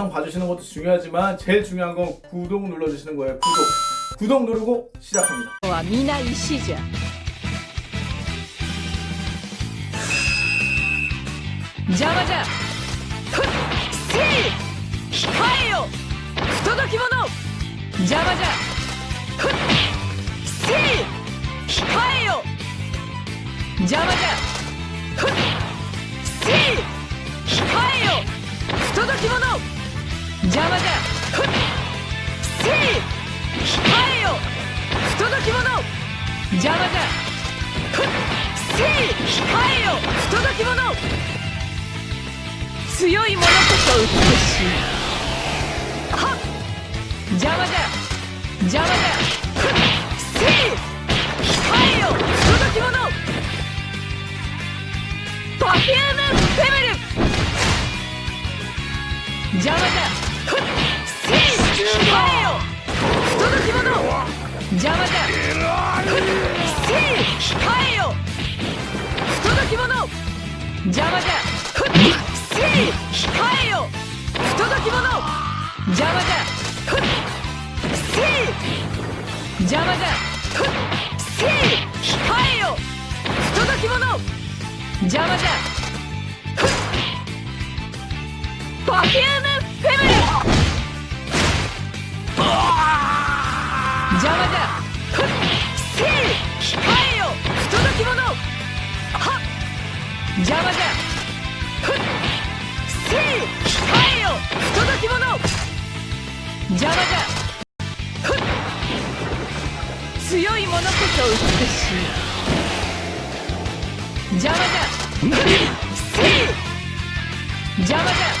영상 봐주시는 것도 중요하지만 제일 중요한 건 구독 눌러주시는 거예요 구독 구독 누르고 시작합니다 は皆石じゃ邪魔じゃふっせい控えよ不届き者邪魔じゃふっせい控えよ邪魔じゃふっせい控えよ不届き者 邪魔じゃふっ。せい。控えよ。不届き者。邪魔じゃふっ。せい。控えよ。不届き者。強い者こそ美しい。はっ。邪魔じゃ邪魔じゃふっ。せい。控えよ。不届き者。パフュームフェメル。邪魔じゃ邪魔じゃふっせい控えよ不届き者邪魔じゃふっせい控えよ不届き者邪魔じゃふっせい邪魔じゃふっせい控えよ不届き者邪魔じ邪魔じゃふっせい控えよ不届き者邪魔じゃふっ強い者こそ美しい邪魔じゃふっせい邪魔じゃ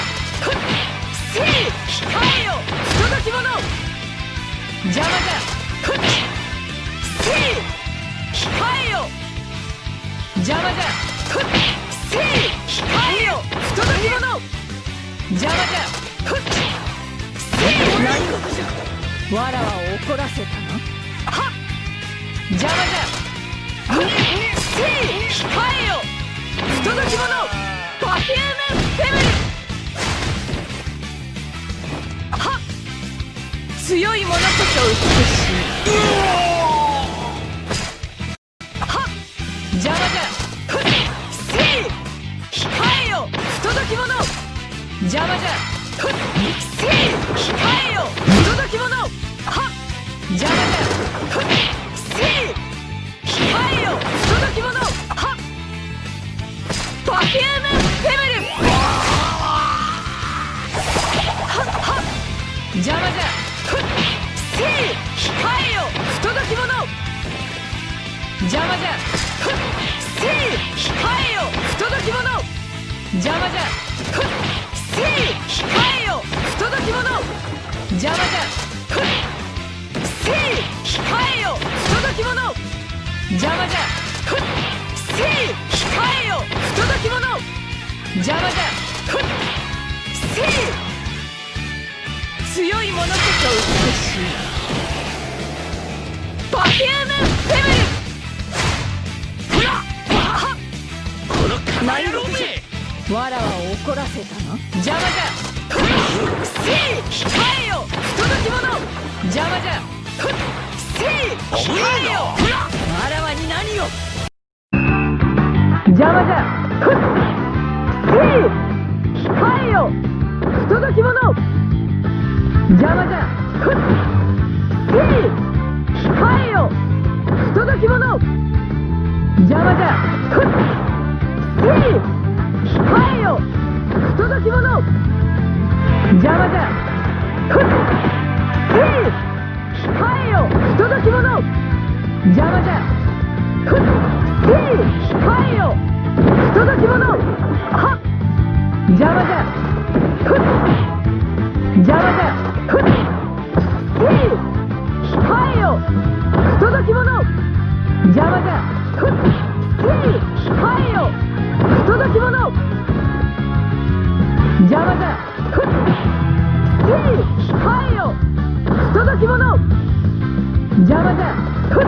邪魔じゃふっ何事じゃわらわを怒らせたなはっ。邪魔じゃふっせい控えよ不届き者パフュームフェムルはっ強い者こそ美しい邪魔じゃ。ふっせい控えよ不届き者はっ邪魔じゃふっせい控えよ不届き者はっパフュームフェムルはっはっ邪魔じゃふっせい控えよ不届き者邪魔じゃふっせい控えよ不届き者邪魔じゃ邪魔じゃふっせい控えよ不届き者邪魔じゃふっせい控えよ不届き者邪魔じゃふっせい強い者こそ美しいパフュームフェムルほらはっこのカバ野郎めわらわ怒らせたの邪魔じゃせい控えよき者邪魔じゃふっせい控えよわらわに何を邪魔じゃふっせい控えよ不届き者邪魔じゃふっせい控えよ不届き者邪魔じゃふっせい控えよ不届き者邪魔じゃ。控えよのふっ控えよのじゃふっのの邪魔じゃ邪魔だふっ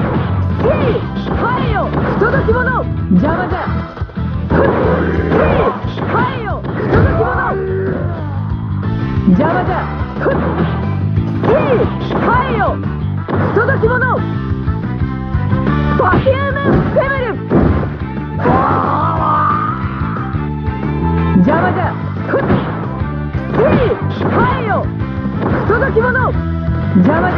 せい控えよ不届き者邪魔だふっせい控えよ不届き者邪魔だふっせい控えよ不届き者パフュームフェムル邪魔だふっせい控えよ不届き者邪魔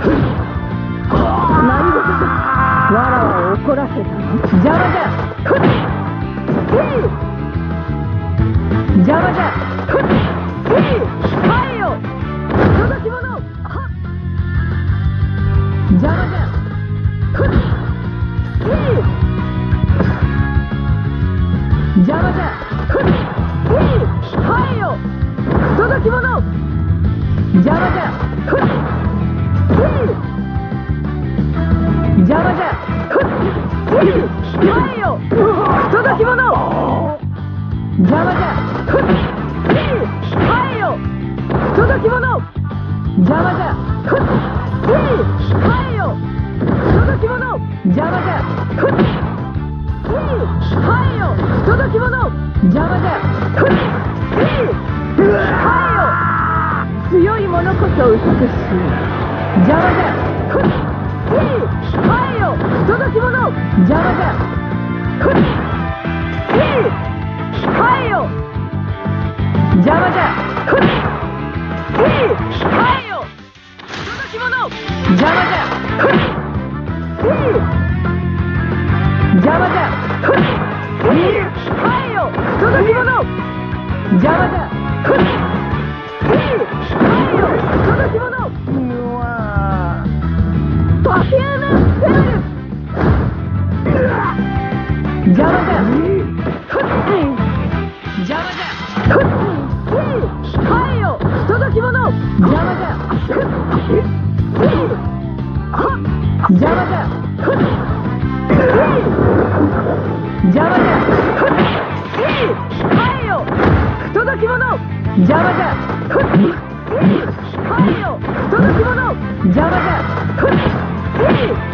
何事わらわを怒らせたの邪魔だふっせい邪魔だふっせい控えよ届き者邪魔だふっせい邪魔だふっせい控えよ届き者邪魔だふせい控えよ不届き者邪魔だふっせい控えよ不届き者邪魔だふっせい控えよ不届き者邪魔だふっせい控えよ不届き者邪魔だふっせい控えよ強い者こそ美しい邪魔だふっせい控えよ不届き者邪魔だふっせい控えよ邪魔だふっせい控えよ不届き者邪魔じゃ邪魔だふ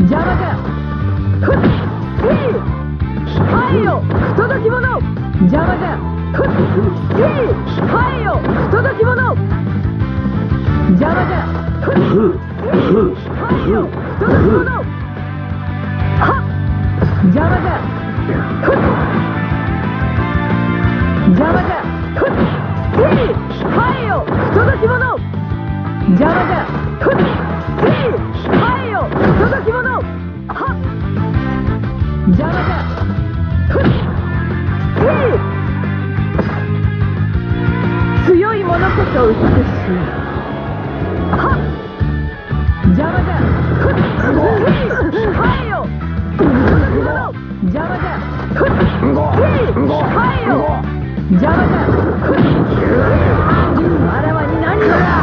邪魔だふっせい控えよ不届き者邪魔だふっせい控えよ不届き者邪魔だふっせい控えよ不届き者はっ邪魔だふっ邪魔だふっせい控えよ不届き者邪魔だふっ白いものこそ美しい。邪魔じゃふっはいよ。邪魔じゃふっはいよ。邪魔じゃあらわに何をだ。